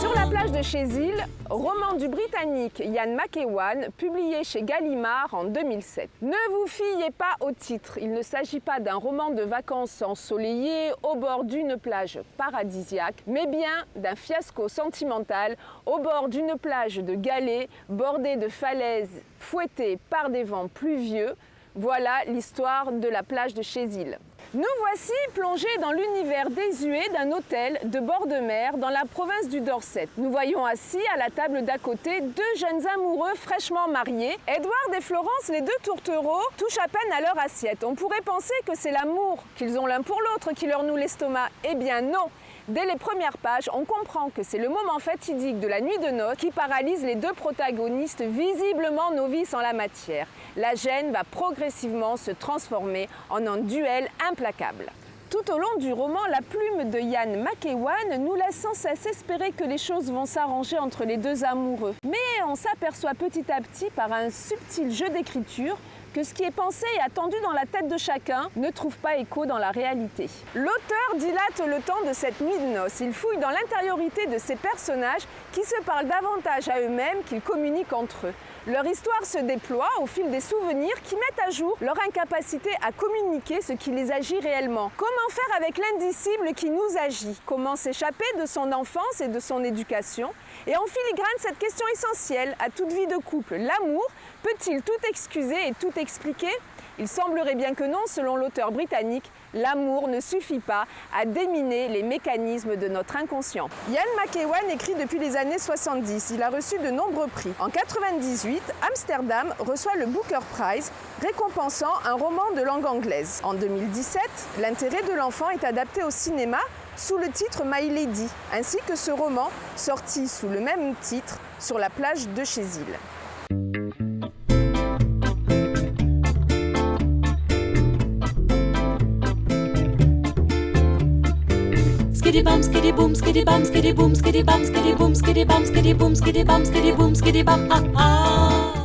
Sur la plage de Chézil, roman du Britannique Ian McEwan, publié chez Gallimard en 2007. Ne vous fiez pas au titre, il ne s'agit pas d'un roman de vacances ensoleillées au bord d'une plage paradisiaque, mais bien d'un fiasco sentimental au bord d'une plage de galets bordée de falaises fouettées par des vents pluvieux. Voilà l'histoire de la plage de Chézil. Nous voici plongés dans l'univers désuet d'un hôtel de bord de mer dans la province du Dorset. Nous voyons assis à la table d'à côté deux jeunes amoureux fraîchement mariés. Edward et Florence, les deux tourtereaux, touchent à peine à leur assiette. On pourrait penser que c'est l'amour qu'ils ont l'un pour l'autre qui leur noue l'estomac. Eh bien non Dès les premières pages, on comprend que c'est le moment fatidique de la nuit de noces qui paralyse les deux protagonistes visiblement novices en la matière. La gêne va progressivement se transformer en un duel implacable. Tout au long du roman, la plume de Yann McEwan nous laisse sans cesse espérer que les choses vont s'arranger entre les deux amoureux. Mais on s'aperçoit petit à petit par un subtil jeu d'écriture que ce qui est pensé et attendu dans la tête de chacun ne trouve pas écho dans la réalité. L'auteur dilate le temps de cette nuit de noces. Il fouille dans l'intériorité de ces personnages qui se parlent davantage à eux-mêmes qu'ils communiquent entre eux. Leur histoire se déploie au fil des souvenirs qui mettent à jour leur incapacité à communiquer ce qui les agit réellement. Comment faire avec l'indicible qui nous agit? Comment s'échapper de son enfance et de son éducation? Et en filigrane, cette question essentielle à toute vie de couple, l'amour, peut-il tout excuser et tout expliquer il semblerait bien que non, selon l'auteur britannique, l'amour ne suffit pas à déminer les mécanismes de notre inconscient. Ian McEwan écrit depuis les années 70. Il a reçu de nombreux prix. En 98, Amsterdam reçoit le Booker Prize, récompensant un roman de langue anglaise. En 2017, L'intérêt de l'enfant est adapté au cinéma sous le titre My Lady, ainsi que ce roman sorti sous le même titre sur la plage de Skitty bum skitty boom skitty bum skitty boom skitty bum skitty boom skitty bum skitty boom skitty bum skitty boom skitty bum ah ah